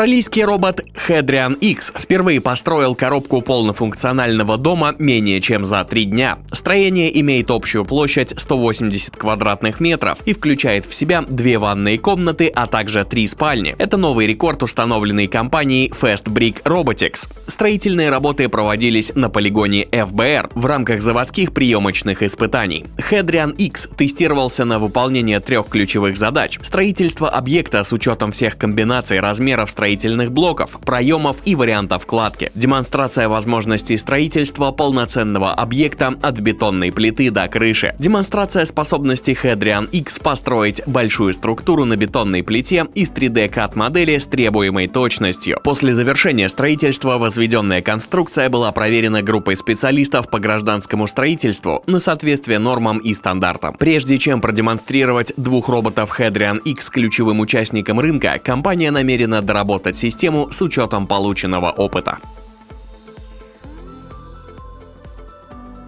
Австралийский робот Hedrian X впервые построил коробку полнофункционального дома менее чем за три дня. Строение имеет общую площадь 180 квадратных метров и включает в себя две ванные комнаты, а также три спальни. Это новый рекорд, установленный компанией Fast Brick Robotics. Строительные работы проводились на полигоне FBR в рамках заводских приемочных испытаний. Hedrian X тестировался на выполнение трех ключевых задач. Строительство объекта с учетом всех комбинаций размеров строительных блоков, проемов и вариантов кладки. Демонстрация возможностей строительства полноценного объекта от бетонной плиты до крыши. Демонстрация способности Hedrian X построить большую структуру на бетонной плите из 3D CAD модели с требуемой точностью. После завершения строительства возведенная конструкция была проверена группой специалистов по гражданскому строительству на соответствие нормам и стандартам. Прежде чем продемонстрировать двух роботов Hedrian X ключевым участникам рынка, компания намерена доработать систему с учетом полученного опыта.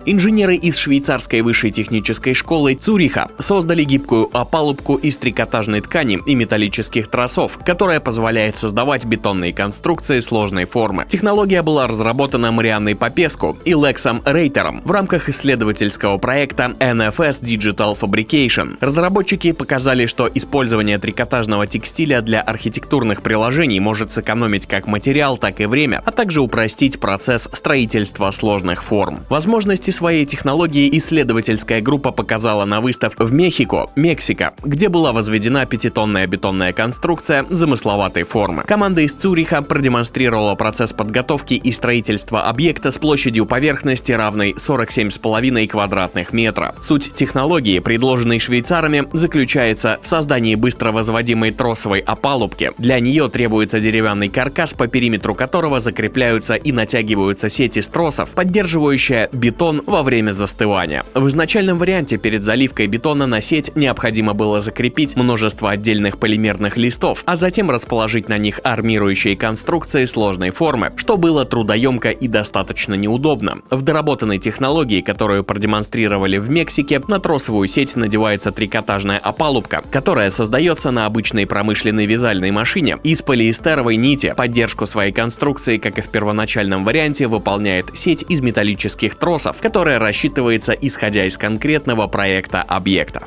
Инженеры из швейцарской высшей технической школы Цюриха создали гибкую опалубку из трикотажной ткани и металлических тросов, которая позволяет создавать бетонные конструкции сложной формы. Технология была разработана Марианной Попеску и Лексом Рейтером в рамках исследовательского проекта NFS Digital Fabrication. Разработчики показали, что использование трикотажного текстиля для архитектурных приложений может сэкономить как материал, так и время, а также упростить процесс строительства сложных форм. Возможности своей технологии исследовательская группа показала на выставке в Мехико, Мексика, где была возведена пятитонная бетонная конструкция замысловатой формы. Команда из Цюриха продемонстрировала процесс подготовки и строительства объекта с площадью поверхности равной 47,5 квадратных метра. Суть технологии, предложенной швейцарами, заключается в создании быстро возводимой тросовой опалубки. Для нее требуется деревянный каркас, по периметру которого закрепляются и натягиваются сети с тросов, поддерживающая бетон во время застывания. В изначальном варианте перед заливкой бетона на сеть необходимо было закрепить множество отдельных полимерных листов, а затем расположить на них армирующие конструкции сложной формы, что было трудоемко и достаточно неудобно. В доработанной технологии, которую продемонстрировали в Мексике, на тросовую сеть надевается трикотажная опалубка, которая создается на обычной промышленной вязальной машине из полиэстеровой нити. Поддержку своей конструкции, как и в первоначальном варианте, выполняет сеть из металлических тросов, которая рассчитывается исходя из конкретного проекта объекта.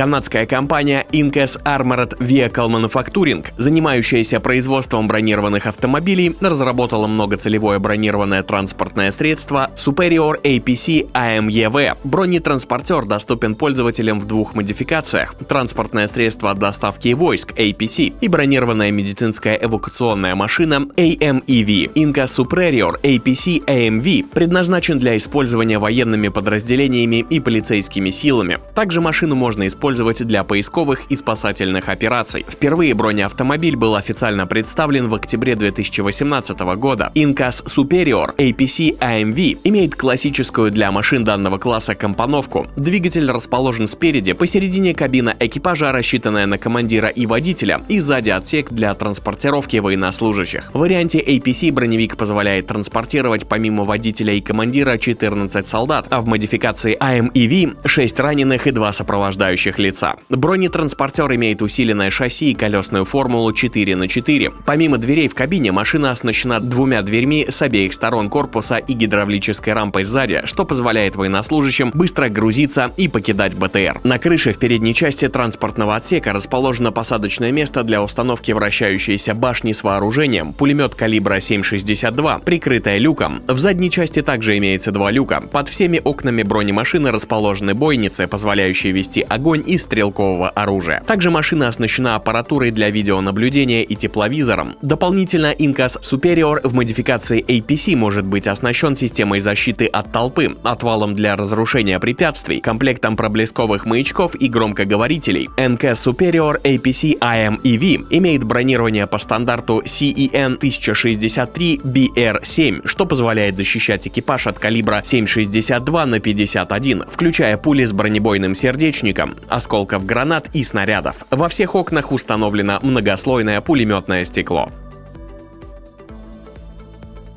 Канадская компания Incas Armored Vehicle Manufacturing, занимающаяся производством бронированных автомобилей, разработала многоцелевое бронированное транспортное средство Superior APC AMEV. Бронетранспортер доступен пользователям в двух модификациях – транспортное средство доставки войск APC и бронированная медицинская эвакуационная машина AMEV. Inca Superior APC AMV предназначен для использования военными подразделениями и полицейскими силами. Также машину можно использовать использовать для поисковых и спасательных операций. Впервые бронеавтомобиль был официально представлен в октябре 2018 года. Incas Superior APC AMV имеет классическую для машин данного класса компоновку. Двигатель расположен спереди, посередине кабина экипажа, рассчитанная на командира и водителя, и сзади отсек для транспортировки военнослужащих. В варианте APC броневик позволяет транспортировать помимо водителя и командира 14 солдат, а в модификации AMEV 6 раненых и 2 сопровождающих лица. Бронетранспортер имеет усиленное шасси и колесную формулу 4 на 4. Помимо дверей в кабине, машина оснащена двумя дверьми с обеих сторон корпуса и гидравлической рампой сзади, что позволяет военнослужащим быстро грузиться и покидать БТР. На крыше в передней части транспортного отсека расположено посадочное место для установки вращающейся башни с вооружением, пулемет калибра 7,62, прикрытая люком. В задней части также имеется два люка. Под всеми окнами бронемашины расположены бойницы, позволяющие вести огонь и стрелкового оружия. Также машина оснащена аппаратурой для видеонаблюдения и тепловизором. Дополнительно Incas Superior в модификации APC может быть оснащен системой защиты от толпы, отвалом для разрушения препятствий, комплектом проблесковых маячков и громкоговорителей. NK Superior APC IMEV имеет бронирование по стандарту CEN 1063BR7, что позволяет защищать экипаж от калибра 7,62 на 51, включая пули с бронебойным сердечником, осколков гранат и снарядов. Во всех окнах установлено многослойное пулеметное стекло.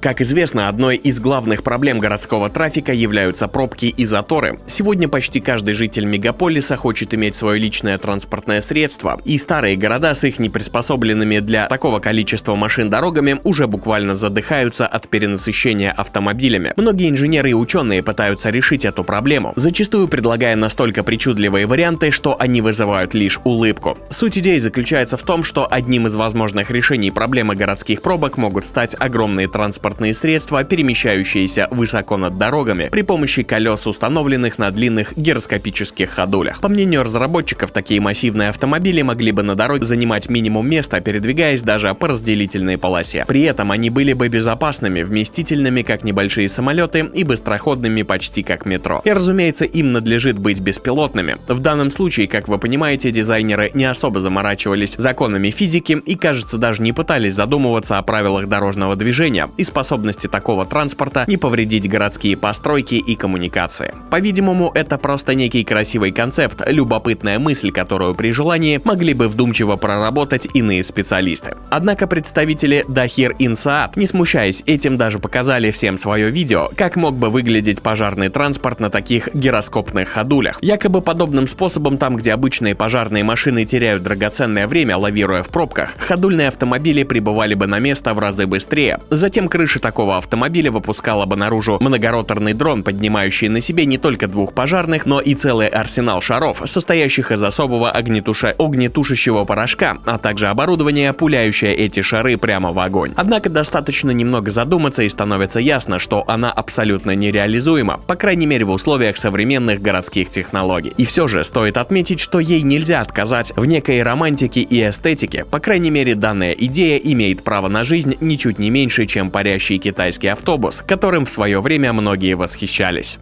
Как известно, одной из главных проблем городского трафика являются пробки и заторы. Сегодня почти каждый житель мегаполиса хочет иметь свое личное транспортное средство, и старые города с их неприспособленными для такого количества машин дорогами уже буквально задыхаются от перенасыщения автомобилями. Многие инженеры и ученые пытаются решить эту проблему, зачастую предлагая настолько причудливые варианты, что они вызывают лишь улыбку. Суть идеи заключается в том, что одним из возможных решений проблемы городских пробок могут стать огромные транспортные средства, перемещающиеся высоко над дорогами при помощи колес, установленных на длинных гироскопических ходулях. По мнению разработчиков, такие массивные автомобили могли бы на дороге занимать минимум места, передвигаясь даже по разделительной полосе. При этом они были бы безопасными, вместительными, как небольшие самолеты, и быстроходными почти как метро. И разумеется, им надлежит быть беспилотными. В данном случае, как вы понимаете, дизайнеры не особо заморачивались законами физики и, кажется, даже не пытались задумываться о правилах дорожного движения и способности такого транспорта не повредить городские постройки и коммуникации. По-видимому, это просто некий красивый концепт, любопытная мысль, которую при желании могли бы вдумчиво проработать иные специалисты. Однако представители Дахир Инсаат, не смущаясь этим, даже показали всем свое видео, как мог бы выглядеть пожарный транспорт на таких гироскопных ходулях. Якобы подобным способом там, где обычные пожарные машины теряют драгоценное время, лавируя в пробках, ходульные автомобили прибывали бы на место в разы быстрее. Затем крыша такого автомобиля выпускала бы наружу многороторный дрон, поднимающий на себе не только двух пожарных, но и целый арсенал шаров, состоящих из особого огнетуша... огнетушащего порошка, а также оборудование, пуляющее эти шары прямо в огонь. Однако достаточно немного задуматься и становится ясно, что она абсолютно нереализуема, по крайней мере в условиях современных городских технологий. И все же стоит отметить, что ей нельзя отказать в некой романтике и эстетике, по крайней мере данная идея имеет право на жизнь ничуть не меньше, чем парящий китайский автобус, которым в свое время многие восхищались.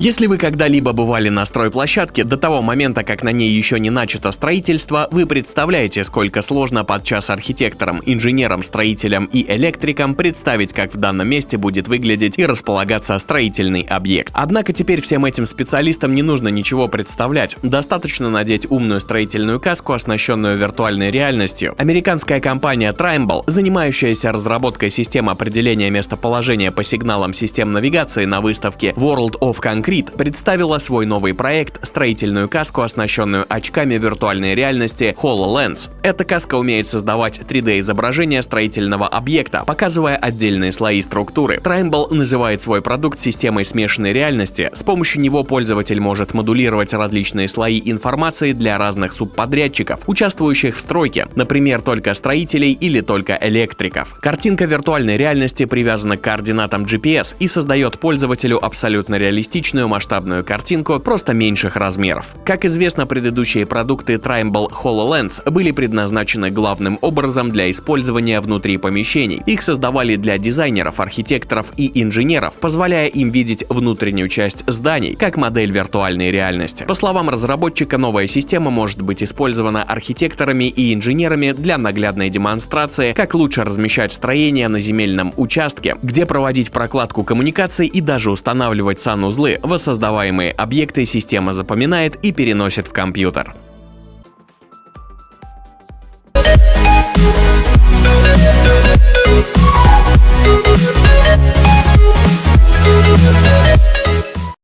Если вы когда-либо бывали на стройплощадке, до того момента, как на ней еще не начато строительство, вы представляете, сколько сложно подчас архитекторам, инженерам, строителям и электрикам представить, как в данном месте будет выглядеть и располагаться строительный объект. Однако теперь всем этим специалистам не нужно ничего представлять. Достаточно надеть умную строительную каску, оснащенную виртуальной реальностью. Американская компания Trimble, занимающаяся разработкой систем определения местоположения по сигналам систем навигации на выставке World of Concrete, Concrete представила свой новый проект – строительную каску, оснащенную очками виртуальной реальности HoloLens. Эта каска умеет создавать 3D-изображение строительного объекта, показывая отдельные слои структуры. Trimble называет свой продукт системой смешанной реальности. С помощью него пользователь может модулировать различные слои информации для разных субподрядчиков, участвующих в стройке, например, только строителей или только электриков. Картинка виртуальной реальности привязана к координатам GPS и создает пользователю абсолютно реалистичную обычную масштабную картинку, просто меньших размеров. Как известно, предыдущие продукты Trimble HoloLens были предназначены главным образом для использования внутри помещений. Их создавали для дизайнеров, архитекторов и инженеров, позволяя им видеть внутреннюю часть зданий, как модель виртуальной реальности. По словам разработчика, новая система может быть использована архитекторами и инженерами для наглядной демонстрации, как лучше размещать строения на земельном участке, где проводить прокладку коммуникаций и даже устанавливать санузлы воссоздаваемые объекты система запоминает и переносит в компьютер.